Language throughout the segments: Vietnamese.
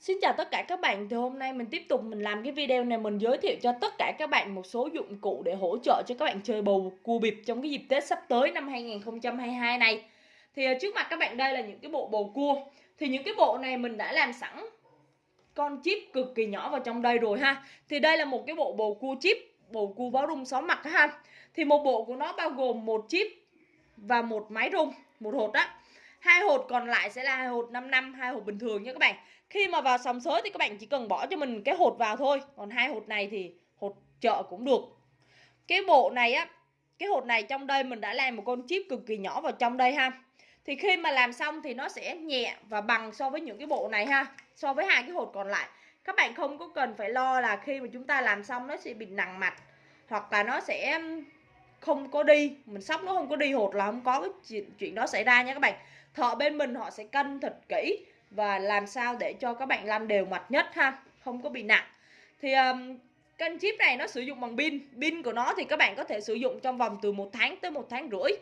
Xin chào tất cả các bạn, thì hôm nay mình tiếp tục mình làm cái video này mình giới thiệu cho tất cả các bạn một số dụng cụ để hỗ trợ cho các bạn chơi bầu cua bịp trong cái dịp Tết sắp tới năm 2022 này. Thì à, trước mặt các bạn đây là những cái bộ bầu cua. Thì những cái bộ này mình đã làm sẵn con chip cực kỳ nhỏ vào trong đây rồi ha. Thì đây là một cái bộ bầu cua chip, bầu cua báo rung 6 mặt ha. Thì một bộ của nó bao gồm một chip và một máy rung, một hột á hai hột còn lại sẽ là hai hột 5 năm, hai hột bình thường nha các bạn. Khi mà vào sòng sới thì các bạn chỉ cần bỏ cho mình cái hột vào thôi. Còn hai hột này thì hột chợ cũng được. Cái bộ này á, cái hột này trong đây mình đã làm một con chip cực kỳ nhỏ vào trong đây ha. Thì khi mà làm xong thì nó sẽ nhẹ và bằng so với những cái bộ này ha, so với hai cái hột còn lại. Các bạn không có cần phải lo là khi mà chúng ta làm xong nó sẽ bị nặng mặt hoặc là nó sẽ không có đi mình sóc nó không có đi hột là không có cái chuyện, chuyện đó xảy ra nha các bạn. Thợ bên mình họ sẽ cân thật kỹ và làm sao để cho các bạn lăn đều mặt nhất ha không có bị nặng. Thì um, kênh chip này nó sử dụng bằng pin pin của nó thì các bạn có thể sử dụng trong vòng từ một tháng tới một tháng rưỡi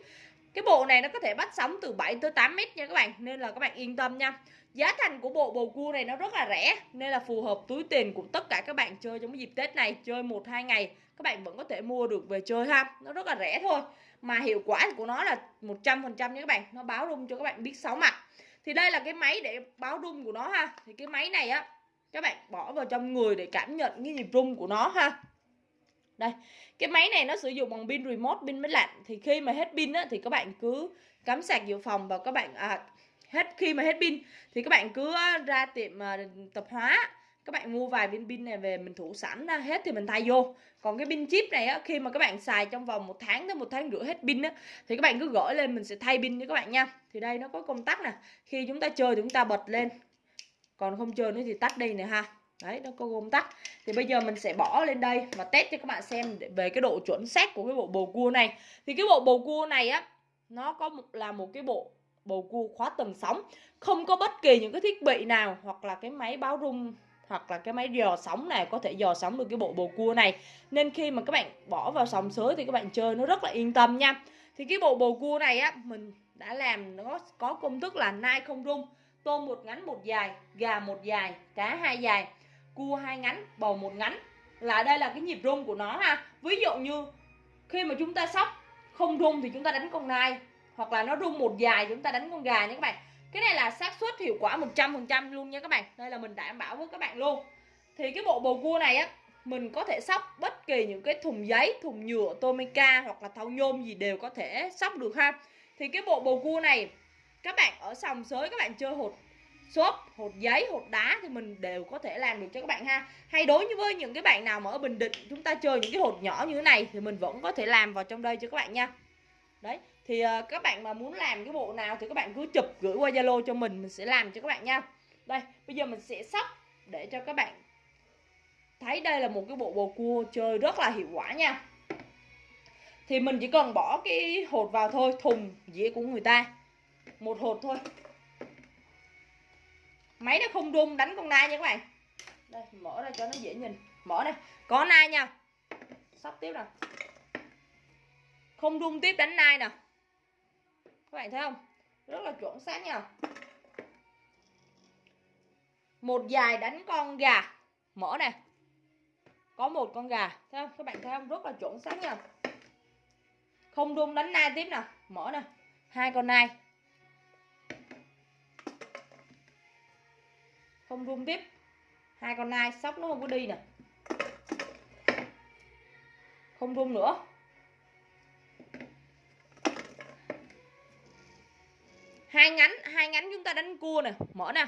cái bộ này nó có thể bắt sóng từ 7 tới 8 mét nha các bạn, nên là các bạn yên tâm nha. Giá thành của bộ bầu cua này nó rất là rẻ, nên là phù hợp túi tiền của tất cả các bạn chơi trong cái dịp Tết này, chơi một, hai ngày, các bạn vẫn có thể mua được về chơi ha. Nó rất là rẻ thôi, mà hiệu quả của nó là 100% nha các bạn, nó báo rung cho các bạn biết sóng mặt. Thì đây là cái máy để báo rung của nó ha. Thì cái máy này á, các bạn bỏ vào trong người để cảm nhận cái nhịp rung của nó ha đây cái máy này nó sử dụng bằng pin remote pin máy lạnh. Thì khi mà hết pin á thì các bạn cứ cắm sạc dự phòng và các bạn à, hết khi mà hết pin thì các bạn cứ ra tiệm à, tập hóa. Các bạn mua vài viên pin này về mình thủ sẵn ra hết thì mình thay vô. Còn cái pin chip này á khi mà các bạn xài trong vòng một tháng tới một tháng rưỡi hết pin á thì các bạn cứ gửi lên mình sẽ thay pin cho các bạn nha. Thì đây nó có công tắc nè. Khi chúng ta chơi thì chúng ta bật lên. Còn không chơi nữa thì tắt đi nè ha đấy nó có công tắc thì bây giờ mình sẽ bỏ lên đây và test cho các bạn xem về cái độ chuẩn xác của cái bộ bầu cua này. Thì cái bộ bầu cua này á nó có một, là một cái bộ bầu cua khóa tầng sóng. Không có bất kỳ những cái thiết bị nào hoặc là cái máy báo rung hoặc là cái máy dò sóng này có thể dò sóng được cái bộ bầu cua này. Nên khi mà các bạn bỏ vào sòng sới thì các bạn chơi nó rất là yên tâm nha. Thì cái bộ bầu cua này á mình đã làm nó có công thức là nai không rung tôm một ngắn một dài gà một dài cá hai dài cua hai ngắn, bầu một ngắn. Là đây là cái nhịp rung của nó ha. Ví dụ như khi mà chúng ta sóc không rung thì chúng ta đánh con nai, hoặc là nó rung một dài chúng ta đánh con gà nha các bạn. Cái này là xác suất hiệu quả 100% luôn nha các bạn. Đây là mình đảm bảo với các bạn luôn. Thì cái bộ bầu cua này á, mình có thể sóc bất kỳ những cái thùng giấy, thùng nhựa tomica hoặc là thau nhôm gì đều có thể sóc được ha. Thì cái bộ bầu cua này, các bạn ở sòng sới các bạn chơi hột xốp hột giấy hột đá thì mình đều có thể làm được cho các bạn ha. Hay đối với những cái bạn nào mà ở bình định chúng ta chơi những cái hột nhỏ như thế này thì mình vẫn có thể làm vào trong đây cho các bạn nha. Đấy thì uh, các bạn mà muốn làm cái bộ nào thì các bạn cứ chụp gửi qua zalo cho mình mình sẽ làm cho các bạn nha. Đây bây giờ mình sẽ sắp để cho các bạn thấy đây là một cái bộ bầu cua chơi rất là hiệu quả nha. Thì mình chỉ cần bỏ cái hột vào thôi thùng dĩa của người ta. Một hột thôi máy nó không rung đánh con nai nha các bạn. Đây, mở ra cho nó dễ nhìn. Mở đây. Có nai nha. Sắp tiếp nè không rung tiếp đánh nai nè các bạn thấy không? Rất là chuẩn xác nha. Một dài đánh con gà. Mở nè có một con gà. Thấy không? Các bạn thấy không? Rất là chuẩn xác nha. Không rung đánh nai tiếp nè mở nè. Hai con nai. Không rung tiếp. Hai con nai sóc nó không có đi nè. Không rung nữa. Hai ngắn hai ngắn chúng ta đánh cua nè. Mở nè.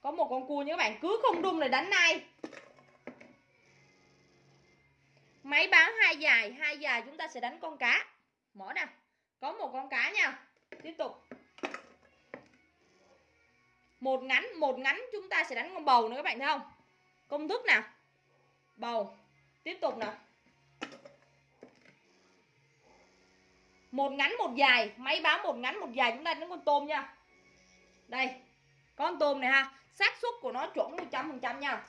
Có một con cua như các bạn cứ không rung này đánh nai máy báo hai dài hai dài chúng ta sẽ đánh con cá. Mở nè. Một ngắn một ngắn chúng ta sẽ đánh con bầu nữa các bạn thấy không? Công thức nào? Bầu. Tiếp tục nào. Một ngắn, một dài. Máy báo một ngắn, một dài chúng ta đánh con tôm nha. Đây. Con tôm này ha, xác suất của nó chuẩn 100 phần trăm nha.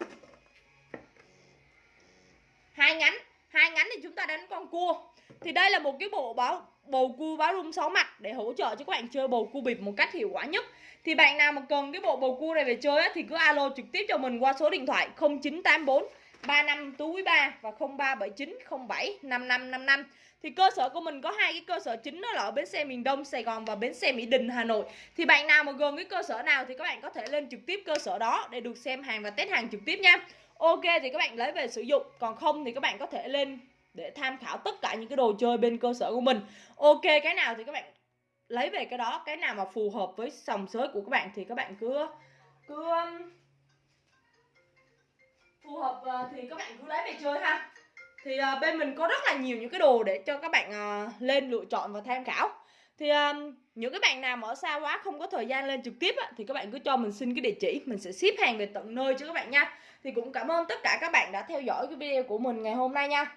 Hai ngắn. Hai ngắn thì chúng ta đánh con cua. Thì đây là một cái bộ báo bầu cua báo rung 6 mặt để hỗ trợ cho các bạn chơi bầu cua bịp một cách hiệu quả nhất. Thì bạn nào mà cần cái bộ bầu cua này về chơi á, thì cứ alo trực tiếp cho mình qua số điện thoại 0984 35 tú quý 3 và 0379 07 5555 thì cơ sở của mình có hai cái cơ sở chính đó là ở bến xe miền Đông Sài Gòn và bến xe Mỹ Đình Hà Nội. Thì bạn nào mà gần cái cơ sở nào thì các bạn có thể lên trực tiếp cơ sở đó để được xem hàng và test hàng trực tiếp nha. Ok thì các bạn lấy về sử dụng còn không thì các bạn có thể lên để tham khảo tất cả những cái đồ chơi bên cơ sở của mình. Ok cái nào thì các bạn lấy về cái đó. Cái nào mà phù hợp với sòng sới của các bạn thì các bạn cứ cứ um, phù hợp ờ, thì các bạn cứ lấy về chơi ha. Thì uh, bên mình có rất là nhiều những cái đồ để cho các bạn uh, lên lựa chọn và tham khảo. Thì uh, những cái bạn nào mà ở xa quá không có thời gian lên trực tiếp á, thì các bạn cứ cho mình xin cái địa chỉ. Mình sẽ ship hàng về tận nơi cho các bạn nha. Thì cũng cảm ơn tất cả các bạn đã theo dõi cái video của mình ngày hôm nay nha.